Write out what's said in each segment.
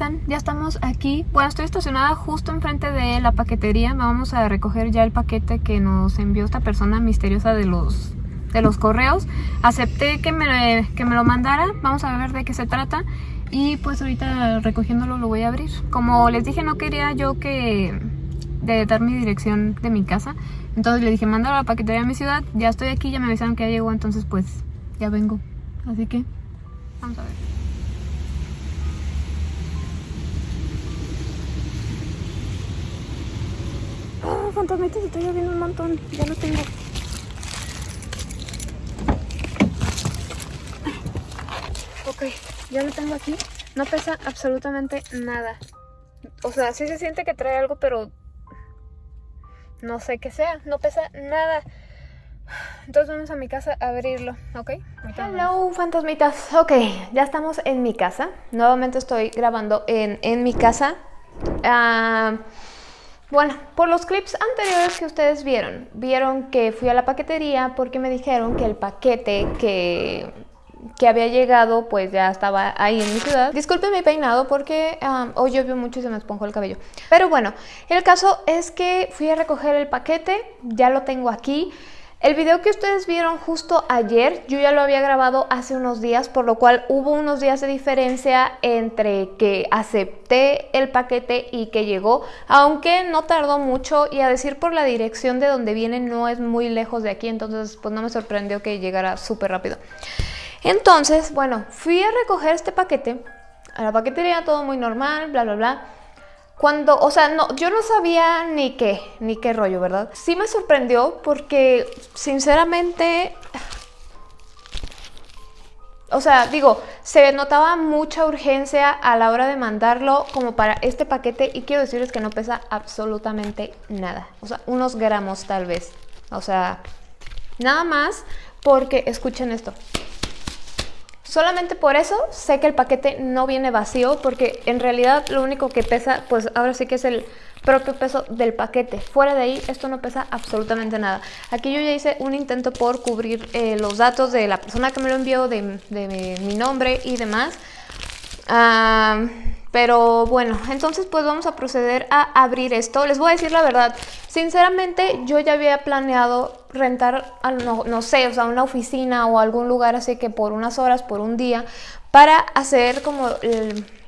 están? Ya estamos aquí. Bueno, estoy estacionada justo enfrente de la paquetería. Vamos a recoger ya el paquete que nos envió esta persona misteriosa de los, de los correos. Acepté que me, que me lo mandara. Vamos a ver de qué se trata. Y pues ahorita recogiéndolo lo voy a abrir. Como les dije, no quería yo que de dar mi dirección de mi casa. Entonces le dije, mándalo a la paquetería a mi ciudad. Ya estoy aquí, ya me avisaron que ya llegó, entonces pues ya vengo. Así que vamos a ver. Fantasmitas, estoy lloviendo un montón. Ya lo tengo. Ok, ya lo tengo aquí. No pesa absolutamente nada. O sea, sí se siente que trae algo, pero no sé qué sea. No pesa nada. Entonces vamos a mi casa a abrirlo, ¿ok? Hello, fantasmitas. Ok, ya estamos en mi casa. Nuevamente estoy grabando en, en mi casa. Ah, bueno, por los clips anteriores que ustedes vieron, vieron que fui a la paquetería porque me dijeron que el paquete que que había llegado, pues ya estaba ahí en mi ciudad. Disculpen mi peinado porque hoy llovió mucho y se me esponjó el cabello. Pero bueno, el caso es que fui a recoger el paquete, ya lo tengo aquí. El video que ustedes vieron justo ayer, yo ya lo había grabado hace unos días, por lo cual hubo unos días de diferencia entre que acepté el paquete y que llegó, aunque no tardó mucho y a decir por la dirección de donde viene no es muy lejos de aquí, entonces pues no me sorprendió que llegara súper rápido. Entonces, bueno, fui a recoger este paquete, a la paquetería todo muy normal, bla, bla, bla. Cuando, o sea, no, yo no sabía ni qué, ni qué rollo, ¿verdad? Sí me sorprendió porque, sinceramente, o sea, digo, se notaba mucha urgencia a la hora de mandarlo como para este paquete y quiero decirles que no pesa absolutamente nada. O sea, unos gramos tal vez. O sea, nada más porque, escuchen esto, Solamente por eso sé que el paquete no viene vacío porque en realidad lo único que pesa, pues ahora sí que es el propio peso del paquete. Fuera de ahí esto no pesa absolutamente nada. Aquí yo ya hice un intento por cubrir eh, los datos de la persona que me lo envió, de, mi nombre y demás. Ah, pero bueno, entonces pues vamos a proceder a abrir esto. Les voy a decir la verdad, sinceramente yo ya había planeado rentar, no, no sé, o sea, una oficina o algún lugar así que por unas horas, por un día, para hacer como,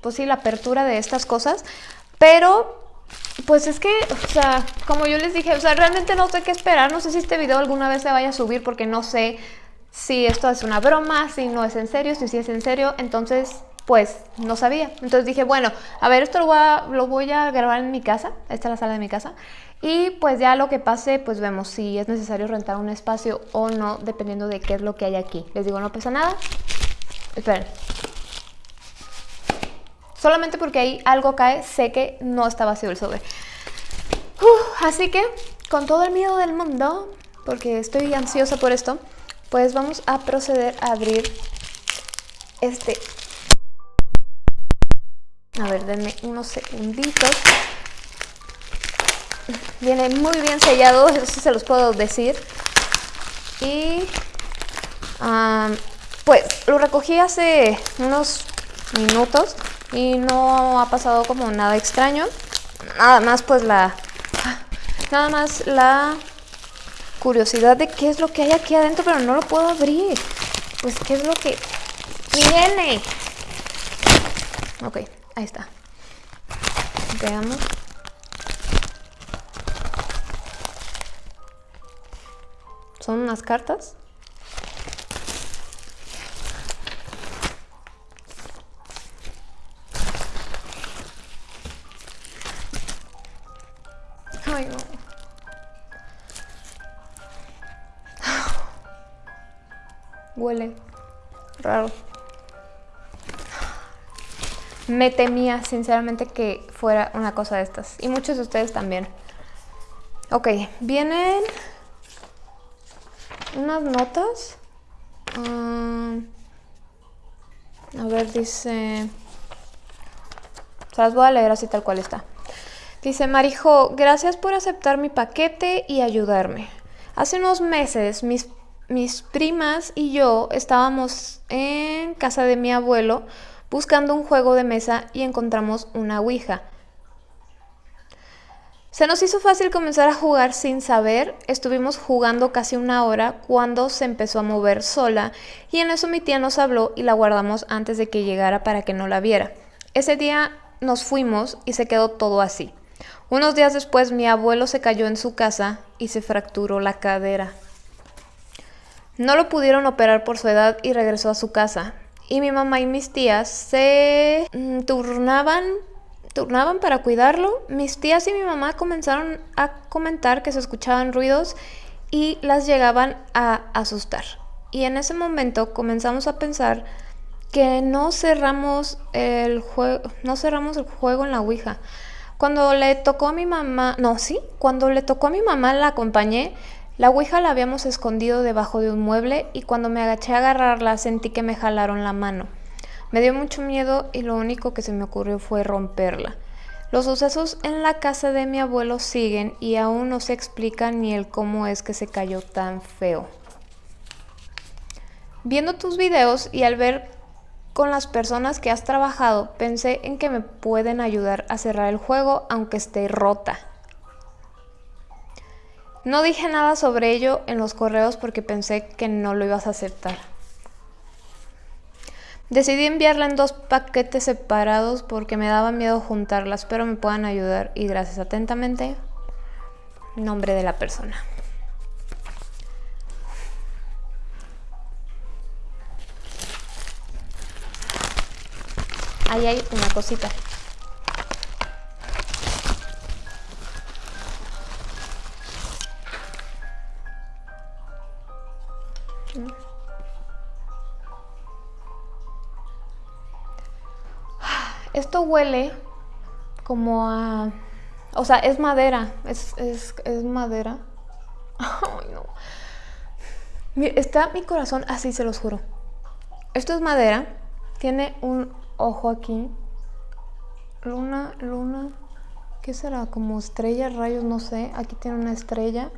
pues sí, la apertura de estas cosas. Pero pues es que, o sea, como yo les dije, o sea, realmente no sé qué esperar. No sé si este video alguna vez se vaya a subir porque no sé si esto es una broma, si no es en serio, si sí es en serio. Entonces, pues no sabía. Entonces dije, bueno, a ver, esto lo voy a, grabar en mi casa. Esta es la sala de mi casa. Y pues ya lo que pase, pues vemos si es necesario rentar un espacio o no, dependiendo de qué es lo que hay aquí. Les digo, no pesa nada. Esperen. Solamente porque ahí algo cae, sé que no está vacío el sobre. así que, con todo el miedo del mundo, porque estoy ansiosa por esto, pues vamos a proceder a abrir este. A ver, denme unos segunditos. Viene muy bien sellado, eso sí se los puedo decir. Y pues lo recogí hace unos minutos y no ha pasado como nada extraño. Nada más pues la... Nada más la curiosidad de qué es lo que hay aquí adentro, pero no lo puedo abrir. Pues qué es lo que viene. Ok, ahí está. Veamos. Son unas cartas. Ay, no. Huele raro. Me temía sinceramente que fuera una cosa de estas. Y muchos de ustedes también. Ok, vienen unas notas. Ah, a ver, dice... Se las voy a leer así tal cual está. Dice, Marijo, gracias por aceptar mi paquete y ayudarme. Hace unos meses mis, mis primas y yo estábamos en casa de mi abuelo buscando un juego de mesa y encontramos una Ouija. Se nos hizo fácil comenzar a jugar sin saber, estuvimos jugando casi una hora cuando se empezó a mover sola y en eso mi tía nos habló y la guardamos antes de que llegara para que no la viera. Ese día nos fuimos y se quedó todo así. Unos días después mi abuelo se cayó en su casa y se fracturó la cadera. No lo pudieron operar por su edad y regresó a su casa. Y mi mamá y mis tías se mm, turnaban turnaban para cuidarlo, mis tías y mi mamá comenzaron a comentar que se escuchaban ruidos y las llegaban a asustar. Y en ese momento comenzamos a pensar que no cerramos el juego, no cerramos el juego en la Ouija. Cuando le tocó a mi mamá, no, sí, cuando le tocó a mi mamá la acompañé, la Ouija la habíamos escondido debajo de un mueble y cuando me agaché a agarrarla sentí que me jalaron la mano. Me dio mucho miedo y lo único que se me ocurrió fue romperla. Los sucesos en la casa de mi abuelo siguen y aún no se explica ni el cómo es que se cayó tan feo. Viendo tus videos y al ver con las personas que has trabajado, pensé en que me pueden ayudar a cerrar el juego aunque esté rota. No dije nada sobre ello en los correos porque pensé que no lo ibas a aceptar. Decidí enviarla en dos paquetes separados porque me daba miedo juntarlas, pero me puedan ayudar y gracias atentamente, nombre de la persona. Ahí hay una cosita. Huele como a... O sea, es madera. Es, es, es madera. Ay, no. Está mi corazón así, se los juro. Esto es madera. Tiene un ojo aquí. Luna, luna. ¿Qué será? Como estrella, rayos, no sé. Aquí tiene una estrella.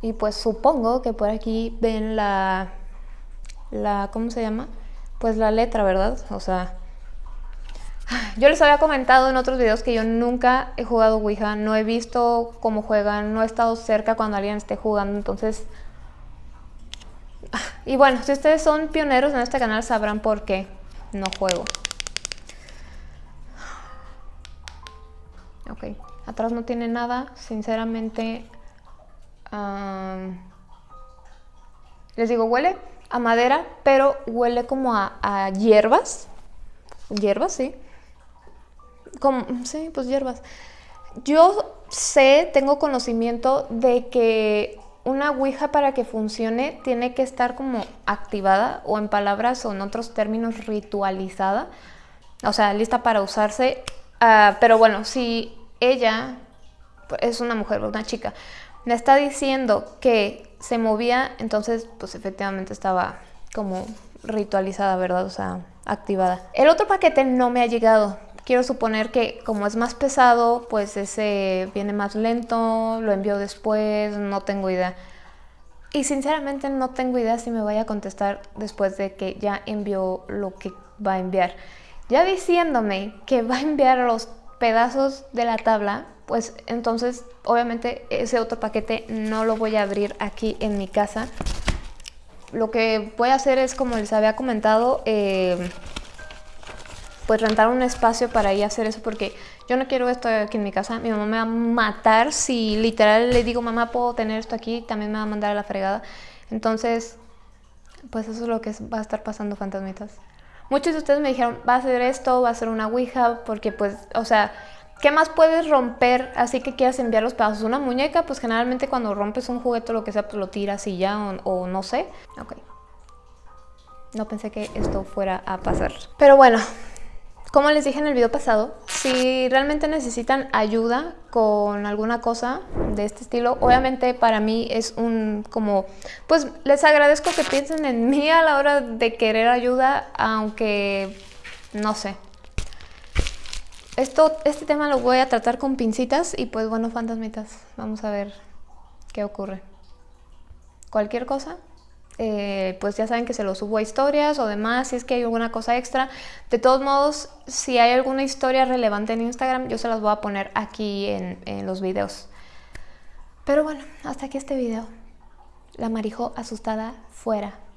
Y pues supongo que por aquí ven la... la ¿Cómo se llama? Pues la letra, ¿verdad? O sea, yo les había comentado en otros videos que yo nunca he jugado Ouija, no he visto cómo juegan, no he estado cerca cuando alguien esté jugando, entonces... Y bueno, si ustedes son pioneros en este canal sabrán por qué no juego. Ok, atrás no tiene nada, sinceramente... les digo, huele a madera, pero huele como a, a hierbas. Hierbas, sí como, sí, pues hierbas. Yo sé, tengo conocimiento de que una Ouija para que funcione tiene que estar como activada o en palabras o en otros términos ritualizada, o sea, lista para usarse. Ah, pero bueno, si ella es una mujer, una chica, me está diciendo que se movía, entonces pues efectivamente estaba como ritualizada, ¿verdad? O sea, activada. El otro paquete no me ha llegado, Quiero suponer que como es más pesado, pues ese viene más lento, lo envío después, no tengo idea. Y sinceramente no tengo idea si me vaya a contestar después de que ya envió lo que va a enviar. Ya diciéndome que va a enviar los pedazos de la tabla, pues entonces obviamente ese otro paquete no lo voy a abrir aquí en mi casa. Lo que voy a hacer es, como les había comentado, eh, pues rentar un espacio para ir a hacer eso porque yo no quiero esto aquí en mi casa. Mi mamá me va a matar si literal le digo, mamá, puedo tener esto aquí, también me va a mandar a la fregada. Entonces, pues eso es lo que va a estar pasando, fantasmitas. Muchos de ustedes me dijeron, va a ser esto, va a ser una Ouija, porque pues, o sea, ¿qué más puedes romper así que quieras enviar los pedazos? Una muñeca, pues generalmente cuando rompes un juguete o lo que sea, pues lo tiras y ya, o, o no sé. Ok. No pensé que esto fuera a pasar. Pero bueno, como les dije en el video pasado, si realmente necesitan ayuda con alguna cosa de este estilo, obviamente para mí es un como, pues les agradezco que piensen en mí a la hora de querer ayuda, aunque no sé. Esto, este tema lo voy a tratar con pincitas y pues bueno, fantasmitas, vamos a ver qué ocurre. Cualquier cosa, eh, pues ya saben que se lo subo a historias o demás, si es que hay alguna cosa extra. De todos modos, si hay alguna historia relevante en Instagram, yo se las voy a poner aquí en, en los videos. Pero bueno, hasta aquí este video. La marijo asustada fuera.